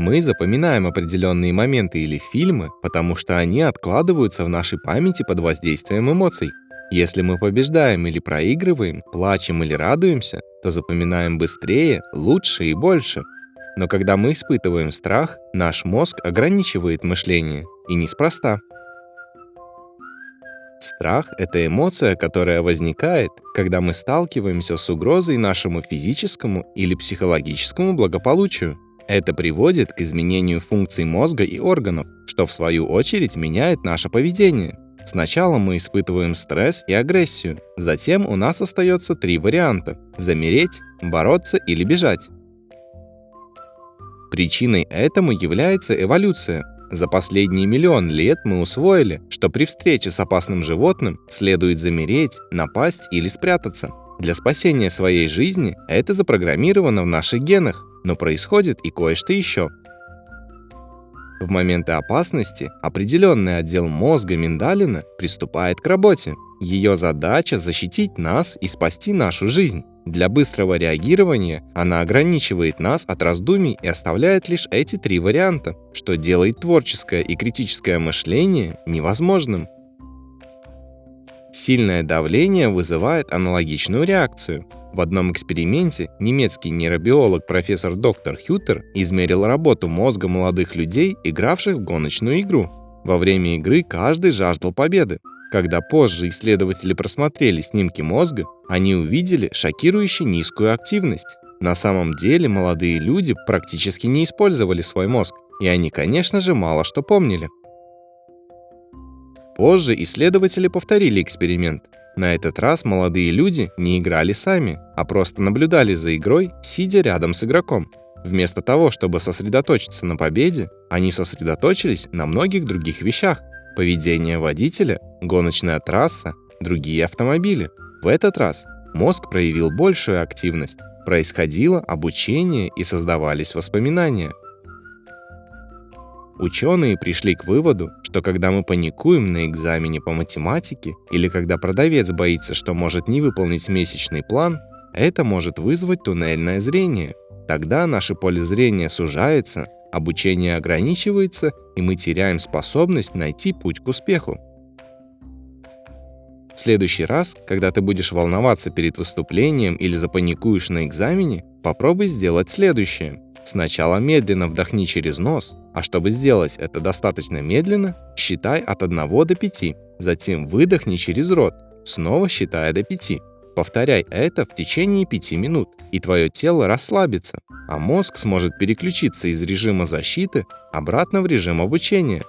Мы запоминаем определенные моменты или фильмы, потому что они откладываются в нашей памяти под воздействием эмоций. Если мы побеждаем или проигрываем, плачем или радуемся, то запоминаем быстрее, лучше и больше. Но когда мы испытываем страх, наш мозг ограничивает мышление, и неспроста. Страх — это эмоция, которая возникает, когда мы сталкиваемся с угрозой нашему физическому или психологическому благополучию. Это приводит к изменению функций мозга и органов, что в свою очередь меняет наше поведение. Сначала мы испытываем стресс и агрессию, затем у нас остается три варианта – замереть, бороться или бежать. Причиной этому является эволюция. За последние миллион лет мы усвоили, что при встрече с опасным животным следует замереть, напасть или спрятаться. Для спасения своей жизни это запрограммировано в наших генах, но происходит и кое-что еще. В моменты опасности определенный отдел мозга миндалина приступает к работе. Ее задача – защитить нас и спасти нашу жизнь. Для быстрого реагирования она ограничивает нас от раздумий и оставляет лишь эти три варианта, что делает творческое и критическое мышление невозможным. Сильное давление вызывает аналогичную реакцию. В одном эксперименте немецкий нейробиолог профессор доктор Хютер измерил работу мозга молодых людей, игравших в гоночную игру. Во время игры каждый жаждал победы. Когда позже исследователи просмотрели снимки мозга, они увидели шокирующе низкую активность. На самом деле молодые люди практически не использовали свой мозг, и они, конечно же, мало что помнили. Позже исследователи повторили эксперимент. На этот раз молодые люди не играли сами, а просто наблюдали за игрой, сидя рядом с игроком. Вместо того, чтобы сосредоточиться на победе, они сосредоточились на многих других вещах. Поведение водителя, гоночная трасса, другие автомобили. В этот раз мозг проявил большую активность, происходило обучение и создавались воспоминания. Ученые пришли к выводу, что когда мы паникуем на экзамене по математике или когда продавец боится, что может не выполнить месячный план, это может вызвать туннельное зрение. Тогда наше поле зрения сужается, обучение ограничивается, и мы теряем способность найти путь к успеху. В следующий раз, когда ты будешь волноваться перед выступлением или запаникуешь на экзамене, попробуй сделать следующее – Сначала медленно вдохни через нос, а чтобы сделать это достаточно медленно, считай от 1 до 5. Затем выдохни через рот, снова считая до 5. Повторяй это в течение 5 минут, и твое тело расслабится, а мозг сможет переключиться из режима защиты обратно в режим обучения.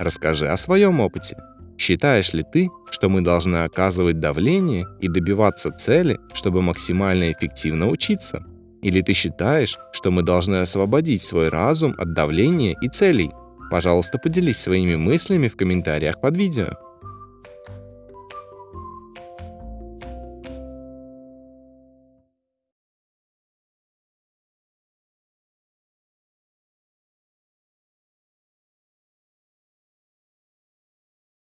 Расскажи о своем опыте. Считаешь ли ты, что мы должны оказывать давление и добиваться цели, чтобы максимально эффективно учиться? Или ты считаешь, что мы должны освободить свой разум от давления и целей? Пожалуйста, поделись своими мыслями в комментариях под видео.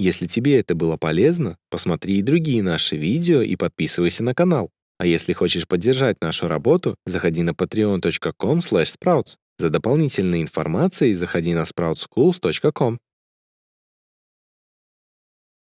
Если тебе это было полезно, посмотри и другие наши видео и подписывайся на канал. А если хочешь поддержать нашу работу, заходи на patreon.com sprouts. За дополнительной информацией заходи на sproutsschools.com.